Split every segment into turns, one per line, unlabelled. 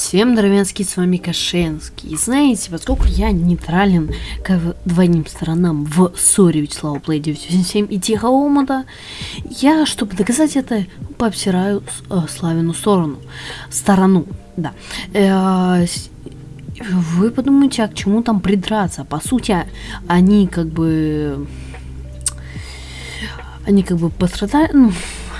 Всем дровянский, с вами Кашенский. И знаете, поскольку я нейтрален к двойным сторонам в ссоре Вячеслава Play 987 и Тихо Омута, я, чтобы доказать это, пообсираю э, Славину сторону. Сторону, да. Э, вы подумайте, а к чему там придраться? По сути, они как бы... Они как бы пострадали, ну,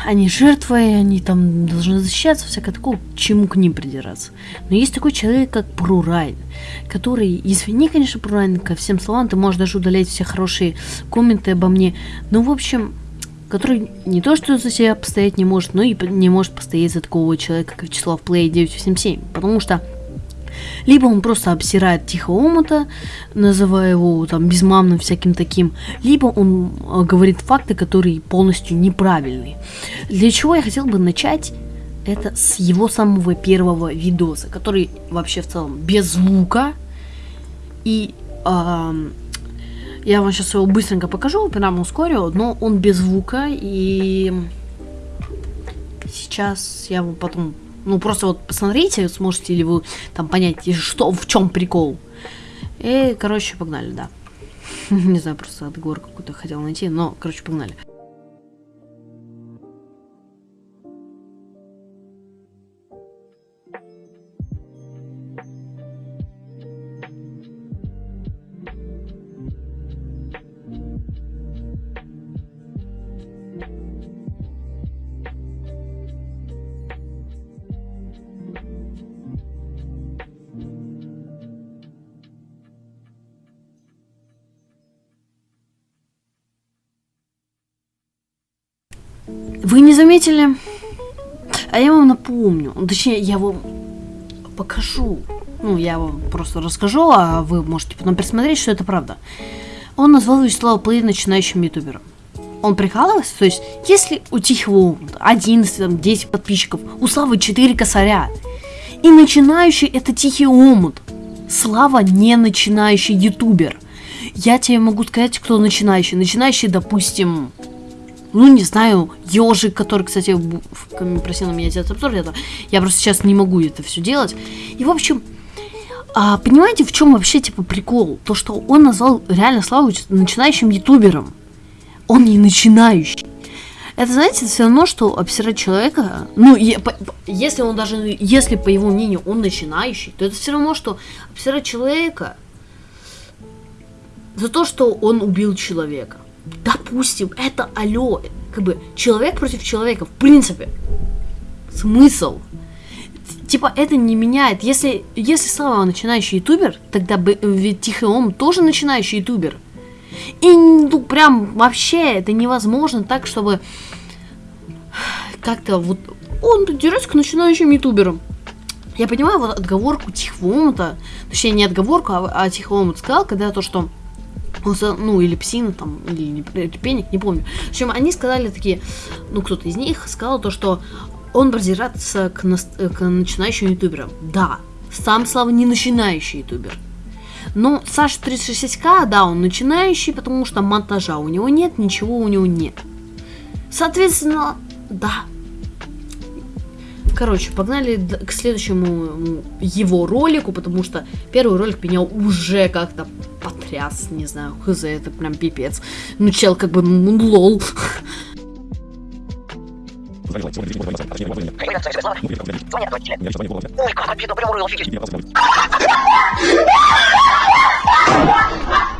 они жертвы, они там должны защищаться, всякое такое, к чему к ним придираться. Но есть такой человек, как Прурайн, который, извини, конечно, Прурайн, ко всем словам, ты можешь даже удалять все хорошие комменты обо мне, но, в общем, который не то, что за себя постоять не может, но и не может постоять за такого человека, как Вячеслав Плей 987, потому что либо он просто обсирает тихо омута, называя его там безмамным всяким таким, либо он э, говорит факты, которые полностью неправильные. Для чего я хотел бы начать это с его самого первого видоса, который вообще в целом без звука. И э, я вам сейчас его быстренько покажу, прямо ускорю, но он без звука. И сейчас я вам потом ну, просто вот посмотрите, сможете ли вы там понять, что, в чем прикол. И, короче, погнали, да. Не знаю, просто отговор какой-то хотел найти, но, короче, погнали. Заметили? А я вам напомню. Точнее, я вам покажу. Ну, я вам просто расскажу, а вы можете потом пересмотреть, что это правда. Он назвал Вячеслава Плей начинающим ютубером. Он прикалывался? То есть, если у Тихого 11, там, 10 подписчиков, у Славы 4 косаря, и начинающий это Тихий Омут, Слава не начинающий ютубер. Я тебе могу сказать, кто начинающий. Начинающий, допустим, ну, не знаю, ежик, который, кстати, просил на меня делать обзор, это, я просто сейчас не могу это все делать. И, в общем, а, понимаете, в чем вообще, типа, прикол? То, что он назвал реально Славу начинающим ютубером. Он не начинающий. Это, знаете, все равно, что обсирать человека, ну, если он даже, если, по его мнению, он начинающий, то это все равно, что обсирать человека за то, что он убил человека допустим, это алло, как бы человек против человека, в принципе. Смысл? Типа, это не меняет. Если, если Слава начинающий ютубер, тогда бы, ведь Тихий Ом тоже начинающий ютубер. И, ну, прям вообще это невозможно так, чтобы как-то вот... Он дерется к начинающим ютуберам. Я понимаю вот отговорку Тихого Омута, точнее не отговорку, а, а Тихого Омут сказал, когда то, что ну, или псина, там, или пеник, не помню. В общем, они сказали такие, ну, кто-то из них сказал то, что он продирается к, к начинающим ютуберам. Да, сам Слава не начинающий ютубер. Но Саша 360к, да, он начинающий, потому что монтажа у него нет, ничего у него нет. Соответственно, да. Короче, погнали к следующему его ролику, потому что первый ролик меня уже как-то потряс, не знаю, хз, это прям пипец. Ну, чел как бы, ну, лол. Ой, как обидно, прям урыл, офигеть.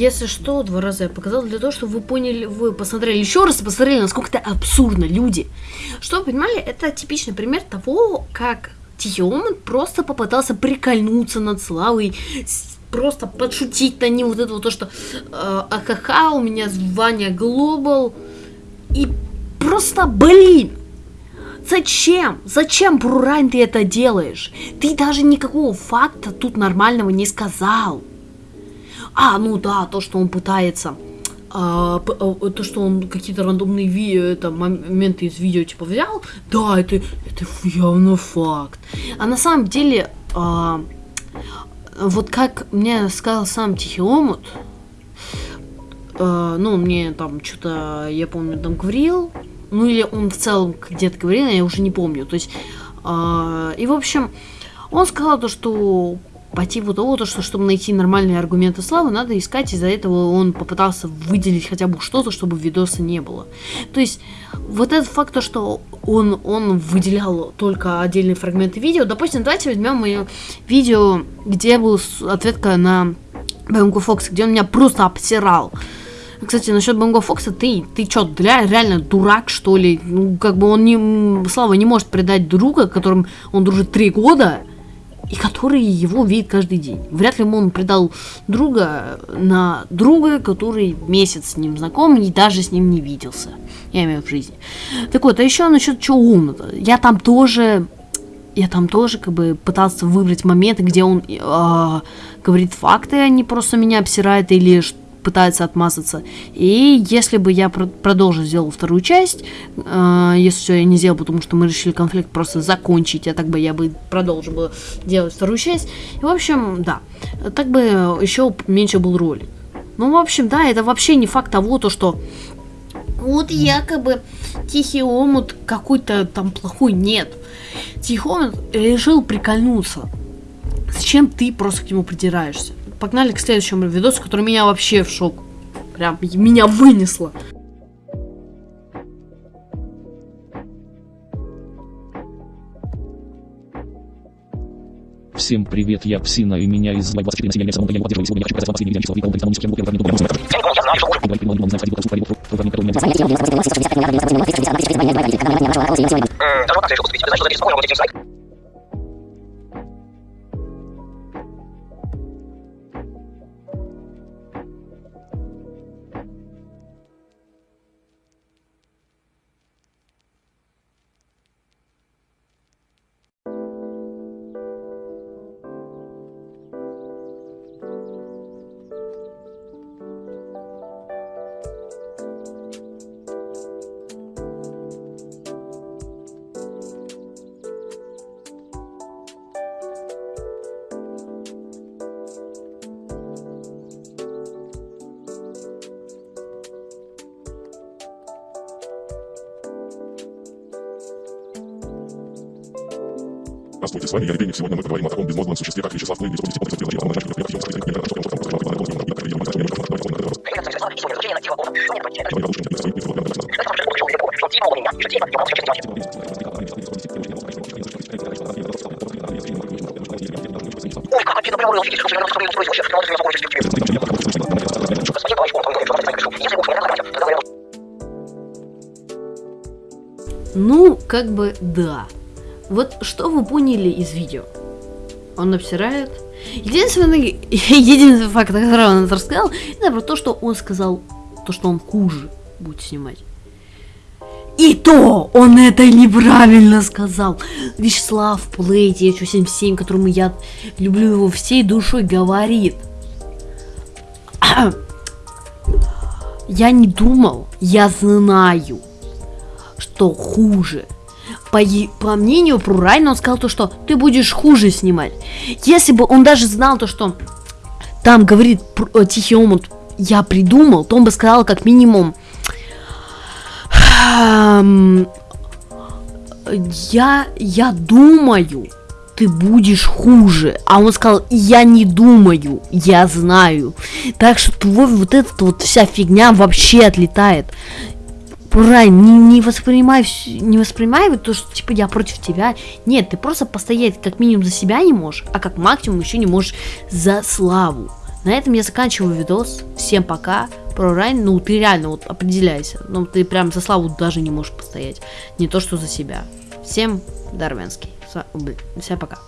если что, два раза я показал для того, чтобы вы поняли, вы посмотрели еще раз и посмотрели, насколько это абсурдно, люди. Что вы понимали, это типичный пример того, как Тихий Оман просто попытался прикольнуться над Славой, просто подшутить на ним вот это вот то, что э, ахаха, у меня звание Глобал, и просто, блин, Зачем? Зачем, Брурань, ты это делаешь? Ты даже никакого факта тут нормального не сказал. А, ну да, то, что он пытается... А, то, что он какие-то рандомные ви это, моменты из видео типа взял, да, это, это явно факт. А на самом деле, а, вот как мне сказал сам Тихий Омут, а, ну, мне там что-то, я помню, там говорил, ну или он в целом где-то говорил, я уже не помню. То есть, э, и в общем, он сказал то, что по типу того, то, что чтобы найти нормальные аргументы славы, надо искать, из-за этого он попытался выделить хотя бы что-то, чтобы видоса не было. То есть, вот этот факт, то, что он, он выделял только отдельные фрагменты видео, допустим, давайте возьмем мое видео, где был ответка на Бэмку Фокс, где он меня просто обсирал. Кстати, насчет Бонго Фокса, ты, ты что, для реально дурак, что ли? Ну, как бы он не, Слава не может предать друга, которым он дружит три года, и который его видит каждый день. Вряд ли он предал друга на друга, который месяц с ним знаком и даже с ним не виделся. Я имею в жизни. Так вот, а еще насчет чего умного. Я там тоже я там тоже как бы пытался выбрать моменты, где он э, говорит факты, а не просто меня обсирает или пытается отмазаться. И если бы я про продолжил сделал вторую часть, э, если все я не сделал, потому что мы решили конфликт просто закончить, а так бы я бы продолжил бы делать вторую часть. И, в общем, да, так бы еще меньше был ролик. Ну, в общем, да, это вообще не факт того, то, что вот якобы Тихий Омут какой-то там плохой. Нет. Тихий Омут решил прикольнуться. Зачем ты просто к нему придираешься? Погнали к следующему видосу, который меня вообще в шок. Прям меня вынесло.
Всем привет, я Псина и меня из 24 населения самого я поддерживаю сегодня хочу показать вам последний видео человека, он музыке, я не думаю,
Здравствуйте, с вами я Евгений. Сегодня мы поговорим о таком безмозглом существе, как Вячеслав Плей, без опыта
Ну, как бы да. Вот что вы поняли из видео? Он обсирает. Единственный, единственный факт, который он рассказал, это про то, что он сказал, то, что он хуже будет снимать. И то он это неправильно сказал. Вячеслав Плей 977, которому я люблю его всей душой, говорит. Я не думал, я знаю, что хуже по, по мнению Прурайна, он сказал то, что ты будешь хуже снимать. Если бы он даже знал то, что там говорит э, Тихий Омут, я придумал, то он бы сказал как минимум, я, я думаю, ты будешь хуже. А он сказал, я не думаю, я знаю. Так что твой вот эта вот вся фигня вообще отлетает. Брайан, не, не воспринимай, не воспринимай то, что типа я против тебя. Нет, ты просто постоять как минимум за себя не можешь, а как максимум еще не можешь за славу. На этом я заканчиваю видос. Всем пока. Про Райн, ну ты реально вот определяйся. Ну ты прям за славу даже не можешь постоять. Не то, что за себя. Всем блин, Всем пока.